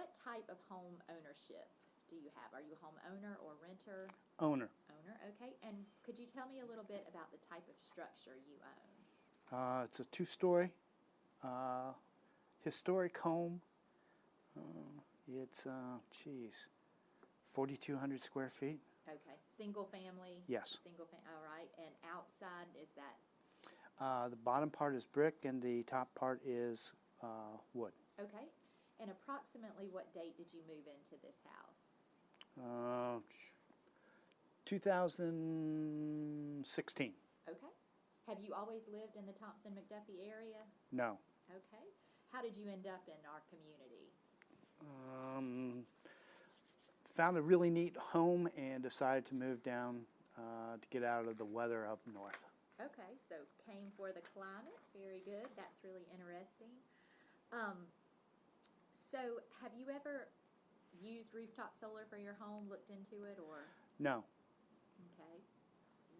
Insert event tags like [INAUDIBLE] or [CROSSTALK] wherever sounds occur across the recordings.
what type of home ownership do you have? Are you a homeowner or renter? Owner. Owner, okay. And could you tell me a little bit about the type of structure you own? Uh, it's a two-story uh, historic home. Uh, it's, uh, geez, 4,200 square feet. Okay, single family? Yes. Single fam, all right. And outside, is that, Uh, the bottom part is brick and the top part is uh, wood. okay. And approximately what date did you move into this house? Uh, 2016. Okay. Have you always lived in the Thomson McDuffie area? No. Okay. How did you end up in our community? Um, found a really neat home and decided to move down uh, to get out of the weather up north. Okay, so came for the climate. Very good. That's really interesting. Um, so, have you ever used rooftop solar for your home? Looked into it, or No. okay?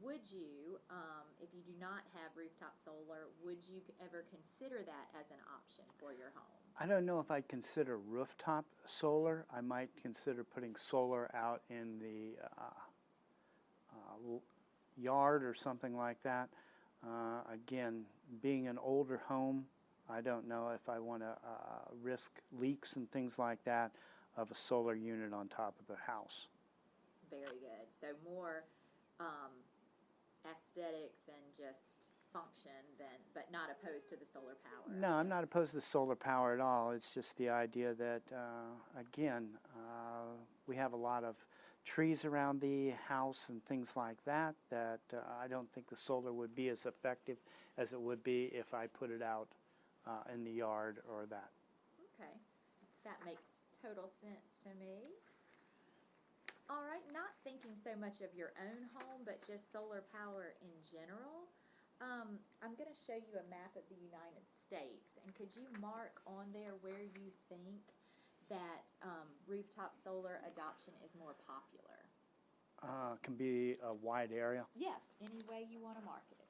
Would you, um, if you do not have rooftop solar, would you ever consider that as an option for your home? I don't know if I'd consider rooftop solar. I might consider putting solar out in the uh, uh, yard or something like that. Uh, again, being an older home, I don't know if I want to uh, risk leaks and things like that of a solar unit on top of the house. Very good. So more um, aesthetics and just function than, but not opposed to the solar power. No, I'm not opposed to the solar power at all. It's just the idea that, uh, again, uh, we have a lot of trees around the house and things like that, that uh, I don't think the solar would be as effective as it would be if I put it out uh, in the yard or that. Okay, that makes total sense to me. All right, not thinking so much of your own home, but just solar power in general. Um, I'm gonna show you a map of the United States, and could you mark on there where you think that, um, rooftop solar adoption is more popular? Uh, Can be a wide area. Yeah, any way you wanna mark it.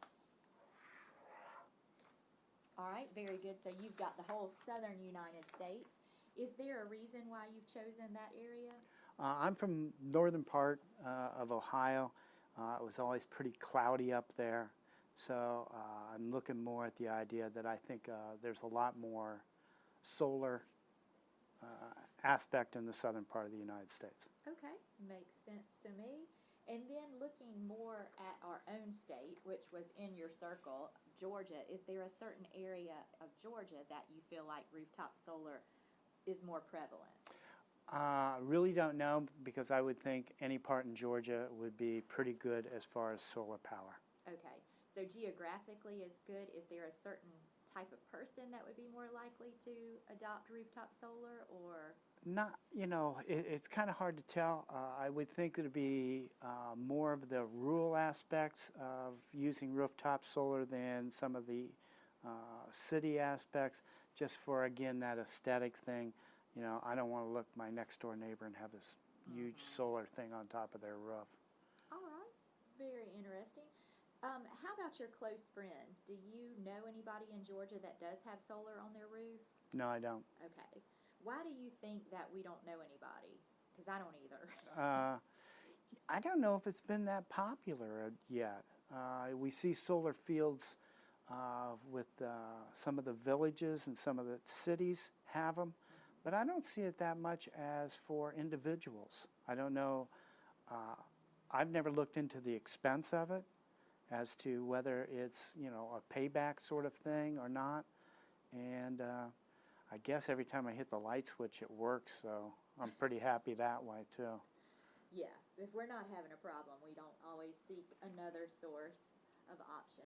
All right, very good, so you've got the whole southern United States. Is there a reason why you've chosen that area? Uh, I'm from northern part uh, of Ohio. Uh, it was always pretty cloudy up there, so uh, I'm looking more at the idea that I think uh, there's a lot more solar uh, aspect in the southern part of the United States. Okay, makes sense to me. And then looking more at our own state, which was in your circle, Georgia, is there a certain area of Georgia that you feel like rooftop solar is more prevalent? I really don't know because I would think any part in Georgia would be pretty good as far as solar power. Okay, so geographically is good. Is there a certain type of person that would be more likely to adopt rooftop solar or? Not, you know, it, it's kind of hard to tell. Uh, I would think it'd be uh, more of the rural aspects of using rooftop solar than some of the uh, city aspects, just for, again, that aesthetic thing. You know, I don't want to look my next door neighbor and have this huge solar thing on top of their roof. All right, very interesting. Um, how about your close friends? Do you know anybody in Georgia that does have solar on their roof? No, I don't. Okay. Why do you think that we don't know anybody? Because I don't either. [LAUGHS] Uh, I don't know if it's been that popular yet. Uh, we see solar fields uh, with uh, some of the villages and some of the cities have them, but I don't see it that much as for individuals. I don't know. Uh, I've never looked into the expense of it as to whether it's you know a payback sort of thing or not, and uh, I guess every time I hit the light switch, it works. So I'm pretty happy that way too. yeah, if we're not having a problem, we don't always seek another source of option.